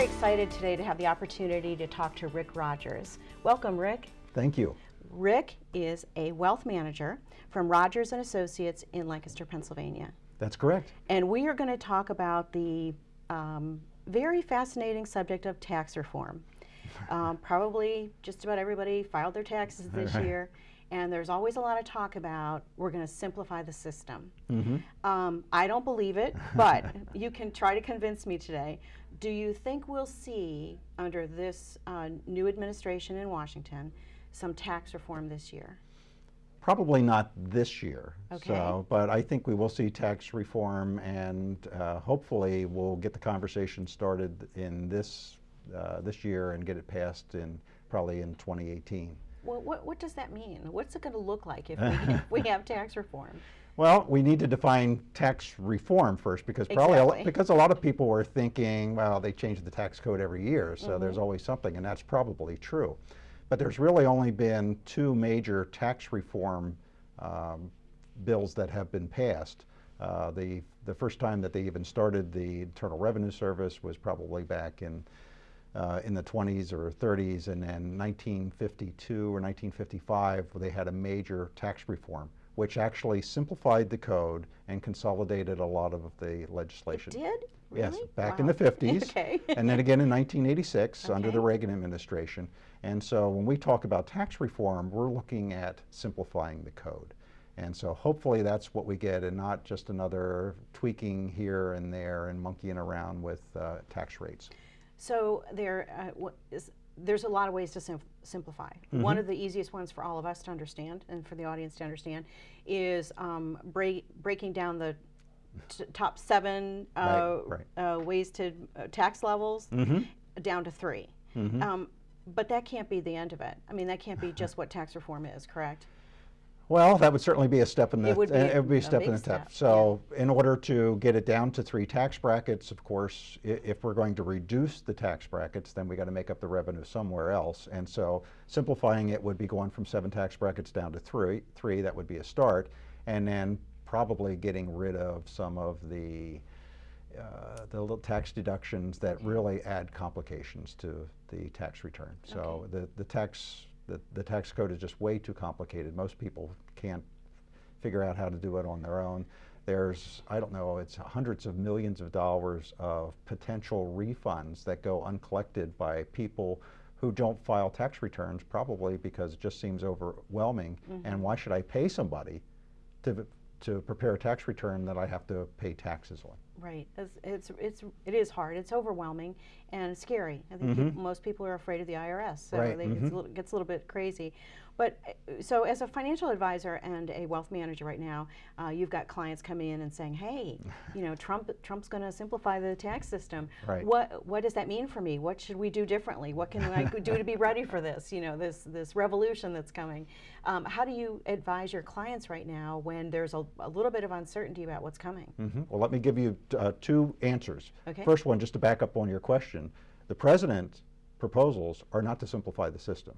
very excited today to have the opportunity to talk to Rick Rogers. Welcome, Rick. Thank you. Rick is a wealth manager from Rogers and Associates in Lancaster, Pennsylvania. That's correct. And we are going to talk about the um, very fascinating subject of tax reform. Um, probably just about everybody filed their taxes this Right. year, and there's always a lot of talk about we're going to simplify the system. hmm Um, I don't believe it, but you can try to convince me today. Do you think we'll see, under this uh, new administration in Washington, some tax reform this year? Probably not this year. Okay. So, but I think we will see tax reform, and uh, hopefully we'll get the conversation started in this uh, this year and get it passed in probably in 2018. Well, what, what does that mean? What's it going to look like if we, if we have tax reform? Well, we need to define tax reform first because probably a lo- because a lot of people were thinking, well, they change the tax code every year, so there's Mm-hmm. always something, and that's probably true. But there's really only been two major tax reform um, bills that have been passed. Uh, the the first time that they even started the Internal Revenue Service was probably back in uh, in the 20s or 30s, and then 1952 or 1955, they had a major tax reform, which actually simplified the code and consolidated a lot of the legislation. Did? Yes, Really? back in the 50s. Okay. and then again in 1986 under the Reagan administration. And so when we talk about tax reform, we're looking at simplifying the code. And so hopefully that's what we get and not just another tweaking here and there and monkeying around with uh, tax rates. So there uh, what is, there's a lot of ways to sim- simplify. Mm-hmm. One of the easiest ones for all of us to understand and for the audience to understand is um, break, breaking down the t- top seven uh, Right, Uh, ways to uh, tax levels Mhm. down to 3 Mhm. Um, but that can't be the end of it. I mean, that can't be just what tax reform is, correct? Well, that would certainly be a step in the It would be uh, a- it would be a a step in the step. step, So, in order to get it down to three tax brackets, of course, if we're going to reduce the tax brackets, then we got to make up the revenue somewhere else. And so, simplifying it would be going from seven tax brackets down to three. Three that would be a start, and then probably getting rid of some of the uh, the little tax deductions that really add complications to the tax return. So the, the tax the, the tax code is just way too complicated. Most people can't figure out how to do it on their own. There's, I don't know, it's hundreds of millions of dollars of potential refunds that go uncollected by people who don't file tax returns, probably because it just seems overwhelming. Mm-hmm. And why should I pay somebody to, to prepare a tax return that I have to pay taxes on? Right. It's, it's, it's, it is hard. It's overwhelming and scary. I think people, most people are afraid of the IRS. So Right, they, it's a little, gets a little bit crazy. But so as a financial advisor and a wealth manager right now, uh, you've got clients coming in and saying, hey, you know, Trump, Trump's going to simplify the tax system. Right. What, what does that mean for me? What should we do differently? What can I do to be ready for this, you know, this, this revolution that's coming? Um, how do you advise your clients right now when there's a, a little bit of uncertainty about what's coming? Mhm. Well, let me give you uh, two answers. Okay. First one, just to back up on your question, the president's proposals are not to simplify the system.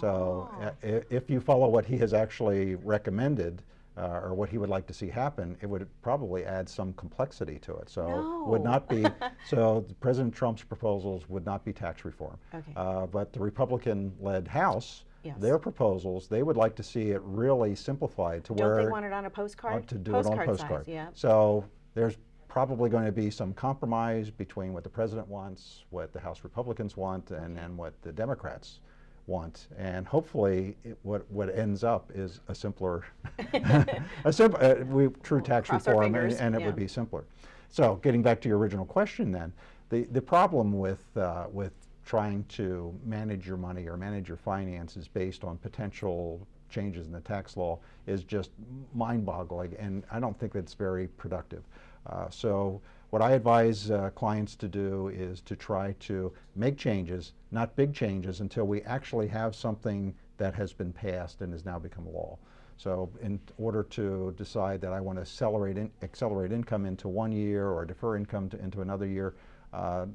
So Oh. uh, if you follow what he has actually recommended, uh, or what he would like to see happen, it would probably add some complexity to it. So would not be, so President Trump's proposals would not be tax reform. Okay. Uh, but the Republican-led House, Yes. their proposals, they would like to see it really simplified to Don't where they want it on a postcard? uh, to do it on Postcard postcard. Size, yeah. So there's probably going to be some compromise between what the president wants, what the House Republicans want, and then what the Democrats want. And hopefully, it, what what ends up is a simpler, a simple, uh, we, true tax cross our reform, and, and it yeah. would be simpler. So getting back to your original question, then the the problem with uh, with trying to manage your money or manage your finances based on potential changes in the tax law is just mind-boggling, and I don't think that's very productive. Uh, so what I advise uh, clients to do is to try to make changes, not big changes, until we actually have something that has been passed and has now become law. So in order to decide that I want to accelerate, in, accelerate income into one year or defer income to, into another year, uh,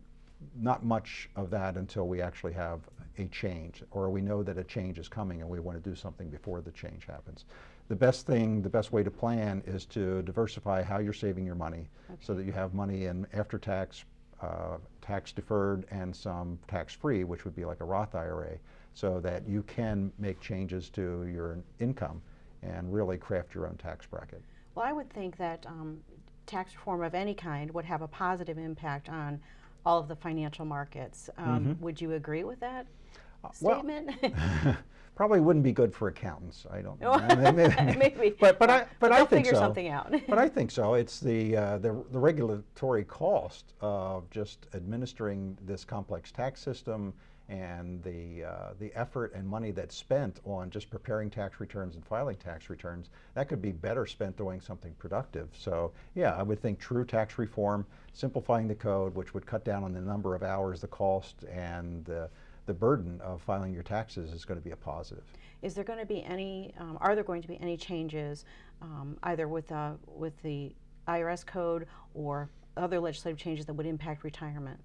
not much of that until we actually have a change or we know that a change is coming and we want to do something before the change happens. The best thing, the best way to plan is to diversify how you're saving your money so that you have money in after-tax uh, tax deferred and some tax free, which would be like a Roth IRA, so that you can make changes to your income and really craft your own tax bracket. Well, I would think that um, tax reform of any kind would have a positive impact on all of the financial markets. Um, Would you agree with that. Uh, well- statement? Probably wouldn't be good for accountants. I don't. Know. Maybe. But but I but I think figure so. something out. but I think so. It's the, uh, the the regulatory cost of just administering this complex tax system and the uh, the effort and money that's spent on just preparing tax returns and filing tax returns. That could be better spent doing something productive. So yeah, I would think true tax reform, simplifying the code, which would cut down on the number of hours, the cost, and the the burden of filing your taxes is going to be a positive. Is there going to be any, um, are there going to be any changes um, either with, uh, with the IRS code or other legislative changes that would impact retirement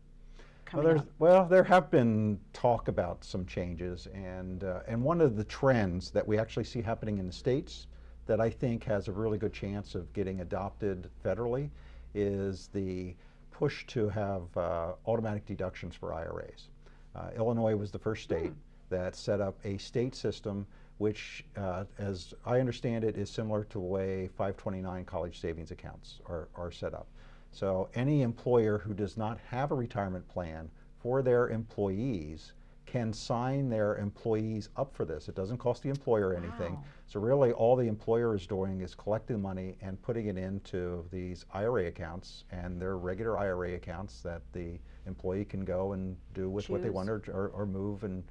Well, there's, well, there have been talk about some changes, and uh, and one of the trends that we actually see happening in the states that I think has a really good chance of getting adopted federally is the push to have uh, automatic deductions for IRAs. Uh, Illinois was the first state that set up a state system which, uh, as I understand it, is similar to the way 529 college savings accounts are, are set up. So any employer who does not have a retirement plan for their employees can sign their employees up for this. It doesn't cost the employer anything. Wow. So really all the employer is doing is collecting money and putting it into these IRA accounts and they're regular IRA accounts that the employee can go and do with what they want or, or, or move and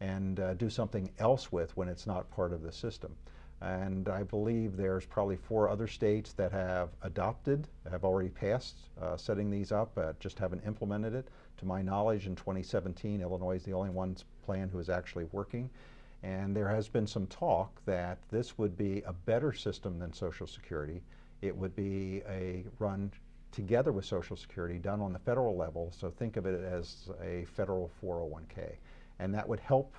and uh, do something else with when it's not part of the system. And I believe there's probably four other states that have adopted, have already passed uh, setting these up, uh, just haven't implemented it. To my knowledge, in 2017, Illinois is the only one plan who is actually working. And there has been some talk that this would be a better system than Social Security. It would be a run together with Social Security done on the federal level. So think of it as a federal 401k. And that would help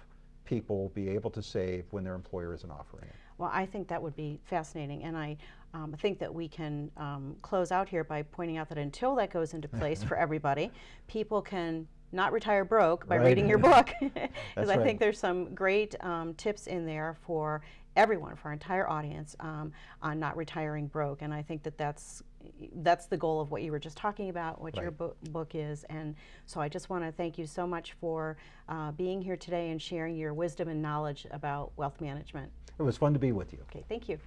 people be able to save when their employer isn't offering it. Well, I think that would be fascinating, and I um, think that we can um, close out here by pointing out that until that goes into place for everybody, people can not retire broke by Right. reading your book. Because I right. think there's some great um, tips in there for everyone, for our entire audience, um, on not retiring broke, and I think that that's that's the goal of what you were just talking about, what your Right. book, book is, and so I just want to thank you so much for uh, being here today and sharing your wisdom and knowledge about wealth management. It was fun to be with you. Okay, thank you.